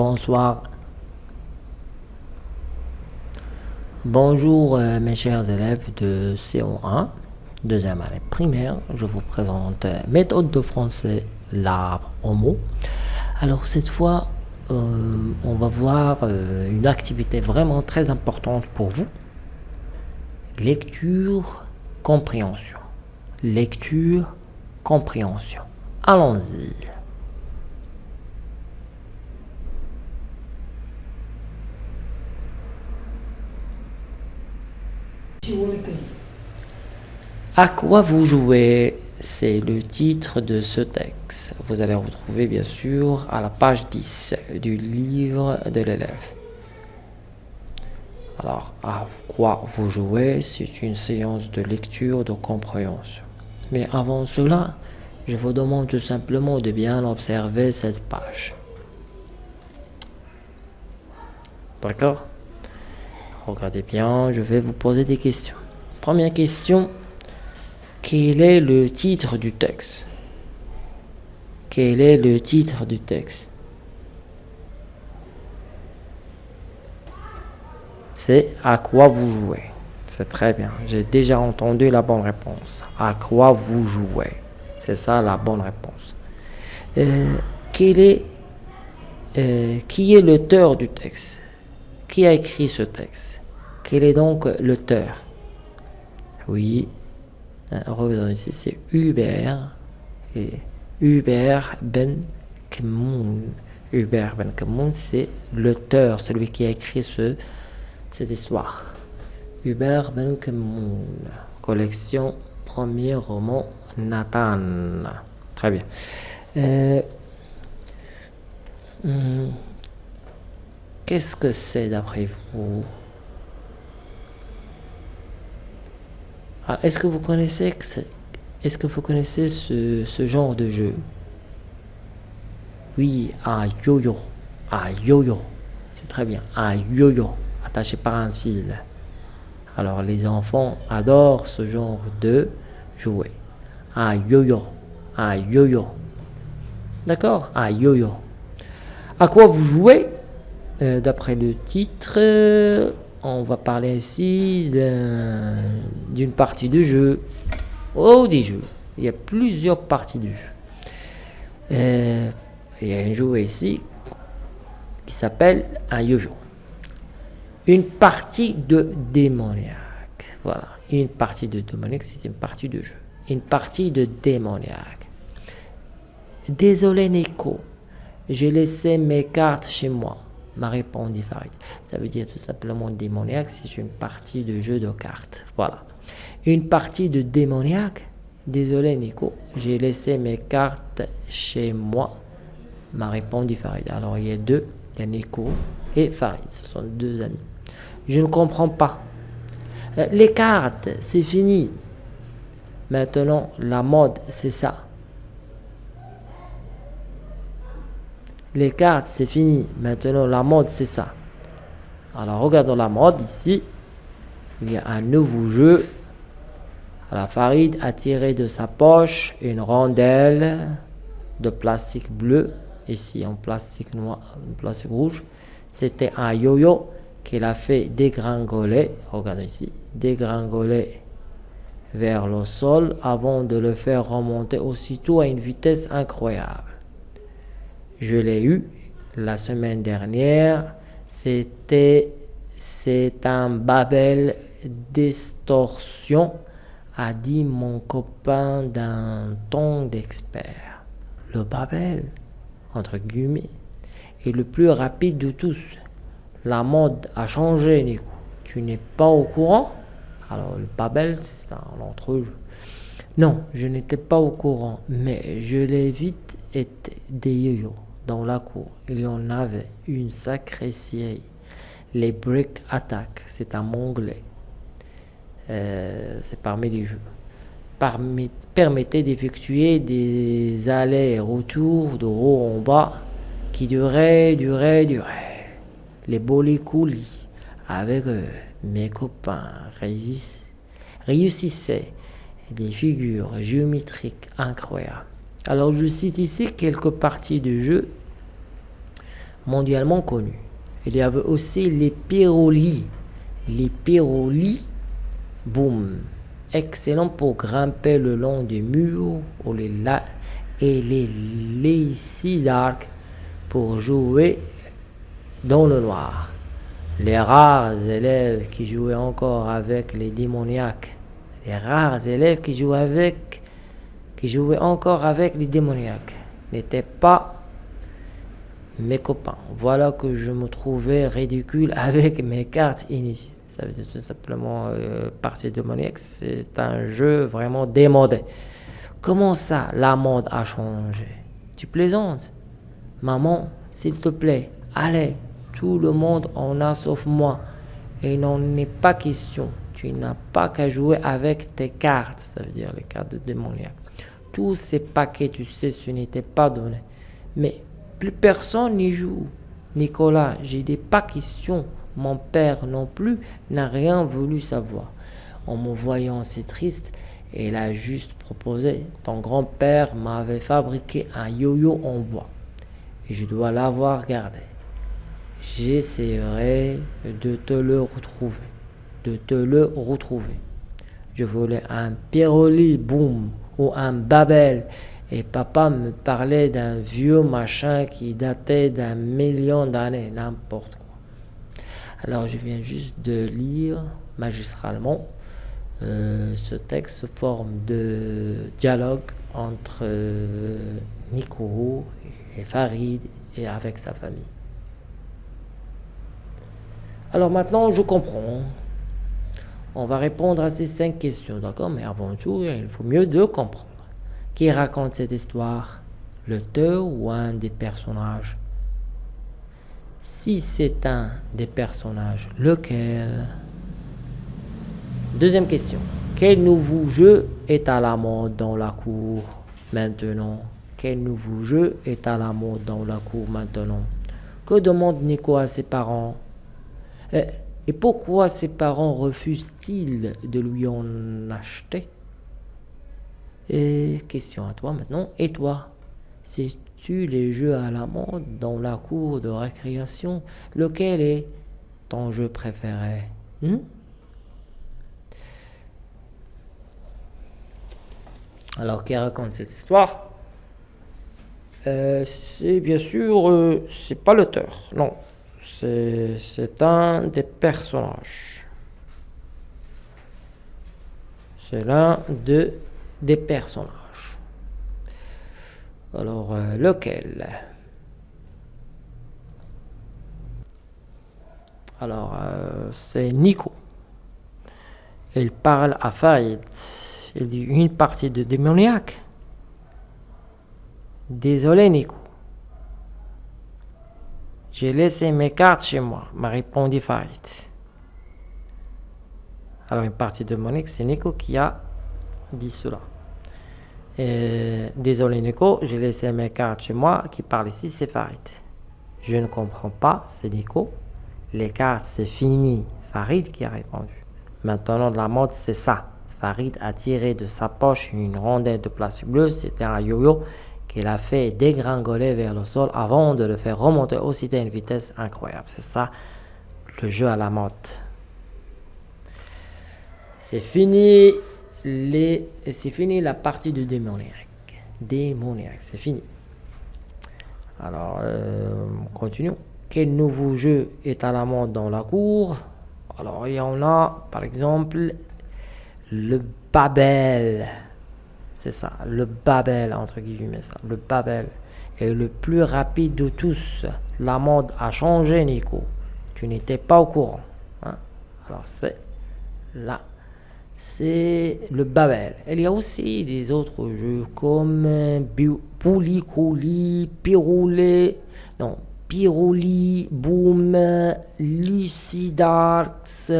Bonsoir. Bonjour euh, mes chers élèves de CO1, deuxième année primaire. Je vous présente euh, méthode de français, l'arbre au mot. Alors cette fois, euh, on va voir une activité vraiment très importante pour vous. Lecture, compréhension. Lecture, compréhension. Allons-y. À quoi vous jouez? C'est le titre de ce texte. Vous allez retrouver bien sûr à la page 10 du livre de l'élève. Alors, à quoi vous jouez? C'est une séance de lecture, de compréhension. Mais avant cela, je vous demande tout simplement de bien observer cette page. D'accord? Regardez bien, je vais vous poser des questions. Première question, quel est le titre du texte? Quel est le titre du texte? C'est à quoi vous jouez? C'est très bien. J'ai déjà entendu la bonne réponse. À quoi vous jouez? C'est ça la bonne réponse. Euh, euh, qui est l'auteur du texte? Qui a écrit ce texte? Quel est donc l'auteur? Oui, ici, c'est Hubert. Et Hubert Ben Kemoun. Hubert Ben Kemoun, c'est l'auteur, celui qui a écrit ce, cette histoire. Hubert Ben Kemoun, collection premier roman Nathan. Très bien. Euh, hmm, Qu'est-ce que c'est d'après vous? Est-ce que vous connaissez est-ce que vous connaissez ce, genre de jeu? Oui, un yo-yo. Un yo-yo. C'est très bien. Un yo-yo attaché par un fil. Alors les enfants adorent ce genre de jouet. Un yo-yo. Un yo-yo. D'accord? Un yo-yo. À quoi vous jouez euh, d'après le titre, euh, on va parler ici d'une partie de jeu. Oh, des jeux. Il y a plusieurs parties de jeu. Euh, il y a un jeu ici qui s'appelle un yo-yo. Une partie de démoniaque. Voilà. Une partie de démoniaque, c'est une partie de jeu. Une partie de démoniaque. Désolé Nico, j'ai laissé mes cartes chez moi m'a répondu Farid. Ça veut dire tout simplement démoniaque, c'est une partie de jeu de cartes. Voilà. Une partie de démoniaque? Désolé Nico, j'ai laissé mes cartes chez moi, m'a répondu Farid. Alors il y a deux, il y a Nico et Farid, ce sont deux amis. Je ne comprends pas. Euh, les cartes, c'est fini. Maintenant, la mode, c'est ça. Les cartes, c'est fini. Maintenant, la mode, c'est ça. Alors, regardons la mode ici. Il y a un nouveau jeu. La Farid a tiré de sa poche une rondelle de plastique bleu. Ici, en plastique noir, en plastique rouge. C'était un yo-yo qu'il a fait dégringoler. Regardez ici. Dégringoler vers le sol avant de le faire remonter aussitôt à une vitesse incroyable. Je l'ai eu la semaine dernière. C'était c'est un Babel distorsion, a dit mon copain d'un ton d'expert. Le Babel, entre guillemets, est le plus rapide de tous. La mode a changé, Nico. Tu n'es pas au courant? Alors, le Babel, c'est un entrejeu. Non, je n'étais pas au courant, mais je l'ai vite été des yo dans la cour, il y en avait une sacrée série. Les Brick Attack, c'est un anglais. Euh, c'est parmi les jeux. Parmi, permettait d'effectuer des allers-retours de haut en bas qui duraient, duraient, duraient. Les coulis avec euh, mes copains réussissaient des figures géométriques incroyables. Alors je cite ici quelques parties du jeu mondialement connus. Il y avait aussi les pyrolis. Les pyrolis, boum, excellent pour grimper le long des murs ou les et les d'arc pour jouer dans le noir. Les rares élèves qui jouaient encore avec les démoniaques, les rares élèves qui jouaient avec, qui jouaient encore avec les démoniaques, n'étaient pas mes copains. Voilà que je me trouvais ridicule avec mes cartes inutiles. Ça veut dire tout simplement, euh, partie démoniaque, c'est un jeu vraiment démodé. Comment ça, la mode a changé? Tu plaisantes? Maman, s'il te plaît, allez, tout le monde en a sauf moi. Et il n'en est pas question. Tu n'as pas qu'à jouer avec tes cartes, ça veut dire les cartes de démoniaque. Tous ces paquets, tu sais, ce n'était pas donné. Mais plus personne n'y joue. Nicolas, j'ai des pas questions. Mon père non plus n'a rien voulu savoir. En me voyant si triste, il a juste proposé. Ton grand-père m'avait fabriqué un yo-yo en bois. Et je dois l'avoir gardé. J'essaierai de te le retrouver. De te le retrouver. Je voulais un Piroli Boom ou un Babel et papa me parlait d'un vieux machin qui datait d'un million d'années, n'importe quoi. Alors je viens juste de lire magistralement euh, ce texte forme de dialogue entre euh, Nico et Farid et avec sa famille. Alors maintenant, je comprends. On va répondre à ces cinq questions, d'accord? Mais avant tout, il faut mieux de comprendre. Qui raconte cette histoire? L'auteur ou un des personnages? Si c'est un des personnages, lequel? Deuxième question. Quel nouveau jeu est à la mode dans la cour maintenant? Quel nouveau jeu est à la mode dans la cour maintenant? Que demande Nico à ses parents? Et, et pourquoi ses parents refusent-ils de lui en acheter? Et question à toi maintenant. Et toi, sais-tu les jeux à la mode dans la cour de récréation? Lequel est ton jeu préféré? Hmm? Alors, qui raconte cette histoire? Euh, C'est bien sûr, euh, c'est pas l'auteur, non. C'est un des personnages. C'est l'un de des personnages. Alors, euh, lequel? Alors, euh, c'est Nico. Il parle à Faïd. Il dit une partie de démoniaque. Désolé, Nico. J'ai laissé mes cartes chez moi, m'a répondu Faïd. Alors, une partie démoniaque, c'est Nico qui a dit cela. désolé Nico, j'ai laissé mes cartes chez moi qui parle ici, c'est Farid. Je ne comprends pas, c'est Nico. Les cartes, c'est fini. Farid qui a répondu. Maintenant, la mode, c'est ça. Farid a tiré de sa poche une rondelle de plastique bleu. C'était un yo-yo qu'il a fait dégringoler vers le sol avant de le faire remonter aussi à une vitesse incroyable. C'est ça, le jeu à la mode. C'est fini les... c'est fini la partie de démoniaque. Démoniaque, c'est fini. Alors, euh, continuons. Quel nouveau jeu est à la mode dans la cour? Alors, il y en a, par exemple, le Babel. C'est ça, le Babel, entre guillemets. Le Babel est le plus rapide de tous. La mode a changé, Nico. Tu n'étais pas au courant. Hein? Alors, c'est là c'est le Babel. Il y a aussi des autres jeux comme Poulicoli, Piroulet, non, Piroli, Boom, Lucidarx,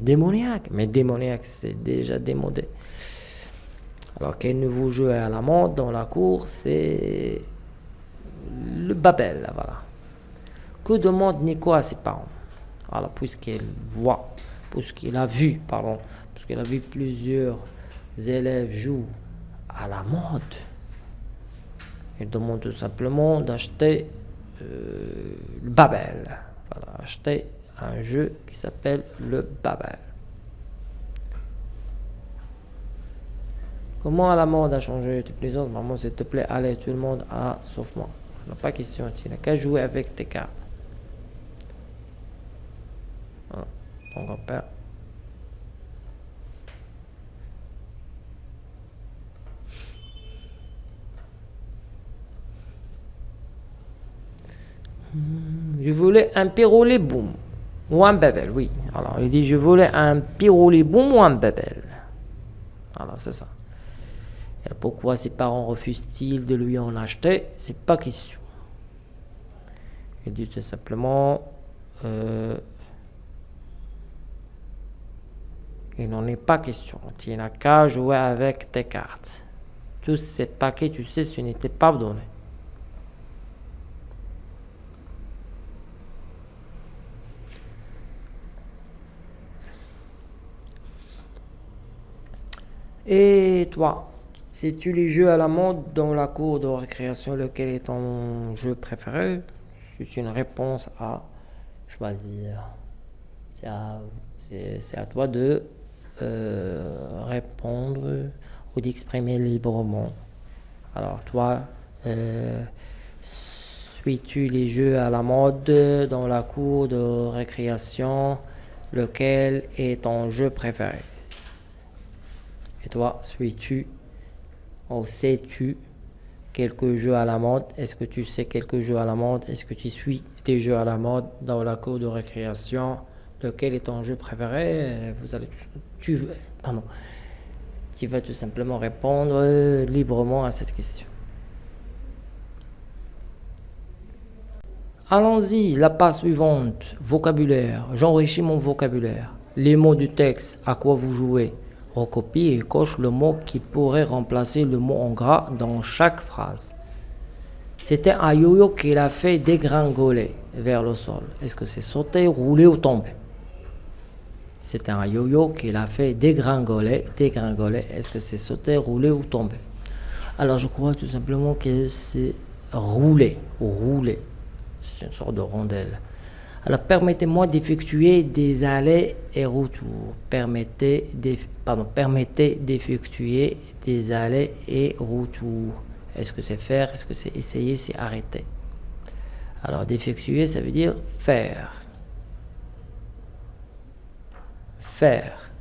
Démoniaque. Mais Démoniaque, c'est déjà démodé. Alors, quel nouveau jeu à la mode dans la cour C'est le Babel, voilà. Que demande Nico à ses parents? Alors, puisqu'il voit parce qu'il a vu, pardon, parce qu'il a vu plusieurs élèves jouer à la mode. Il demande tout simplement d'acheter le Babel. Voilà, acheter un jeu qui s'appelle le Babel. Comment la mode a changé Tu plaisantes, maman, s'il te plaît, allez, tout le monde a, sauf moi. pas question, tu n'as qu'à jouer avec tes cartes. Ton grand-père. Hmm, je voulais un piroulet boum. Ou un bébel, oui. Alors, il dit, je voulais un piroulet boum ou un bébel. Voilà, c'est ça. Pourquoi ses parents refusent-ils de lui en acheter C'est pas question. Il dit tout simplement, euh, il n'en est pas question. Tu n'as qu'à jouer avec tes cartes. Tous ces paquets, tu sais, ce n'était pas donné. Et toi, sais-tu les jeux à la mode dans la cour de récréation Lequel est ton jeu préféré? C'est une réponse à choisir. C'est à, toi de euh, répondre ou d'exprimer librement. Alors toi, euh, suis-tu les jeux à la mode dans la cour de récréation? Lequel est ton jeu préféré? Et toi, suis-tu ou sais-tu quelques jeux à la mode? Est-ce que tu sais quelques jeux à la mode? Est-ce que tu suis des jeux à la mode dans la cour de récréation? Lequel est ton jeu préféré? Vous allez, tu, pardon, tu vas tout simplement répondre librement à cette question. Allons-y, la page suivante, vocabulaire. J'enrichis mon vocabulaire. Les mots du texte, à quoi vous jouez? Recopie et coche le mot qui pourrait remplacer le mot en gras dans chaque phrase. C'était un yo-yo qu'il a fait dégringoler vers le sol. Est-ce que c'est sauter, rouler ou tomber C'était un yo-yo qu'il a fait dégringoler. Dégringoler, est-ce que c'est sauter, rouler ou tomber Alors je crois tout simplement que c'est rouler rouler. C'est une sorte de rondelle. Alors, permettez-moi d'effectuer des allers et retours. Permettez d'effectuer des allers et retours. Est-ce que c'est faire? Est-ce que c'est essayer? C'est arrêter. Alors, d'effectuer, ça veut dire faire. Faire.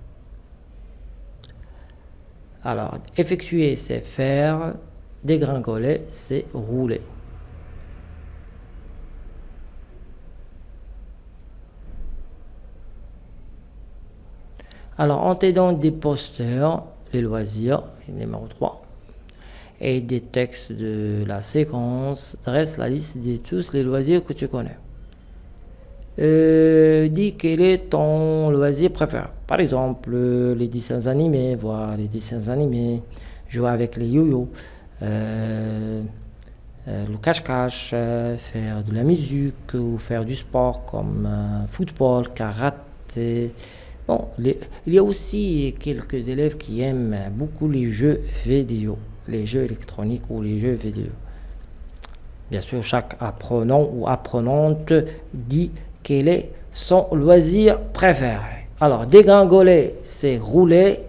Alors, effectuer, c'est faire. Dégringoler, c'est rouler. Alors, en t'aidant des posters, les loisirs, numéro 3, et des textes de la séquence, dresse la liste de tous les loisirs que tu connais. Euh, dis quel est ton loisir préféré. Par exemple, les dessins animés, voir les dessins animés, jouer avec les yo-yo, euh, euh, le cache-cache, faire de la musique ou faire du sport comme football, karaté, Bon, il y a aussi quelques élèves qui aiment beaucoup les jeux vidéo, les jeux électroniques ou les jeux vidéo. Bien sûr, chaque apprenant ou apprenante dit quel est son loisir préféré. Alors, dégringoler, c'est rouler.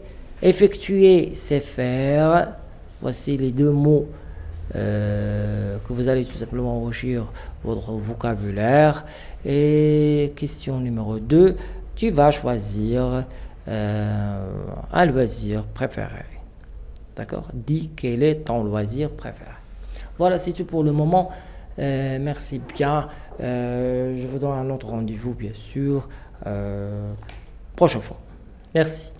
Effectuer, c'est faire. Voici les deux mots euh, que vous allez tout simplement enrichir votre vocabulaire. Et question numéro 2, tu vas choisir euh, un loisir préféré. D'accord? Dis quel est ton loisir préféré. Voilà, c'est tout pour le moment. Euh, merci bien. Euh, je vous donne un autre rendez-vous, bien sûr, prochaine fois. Merci.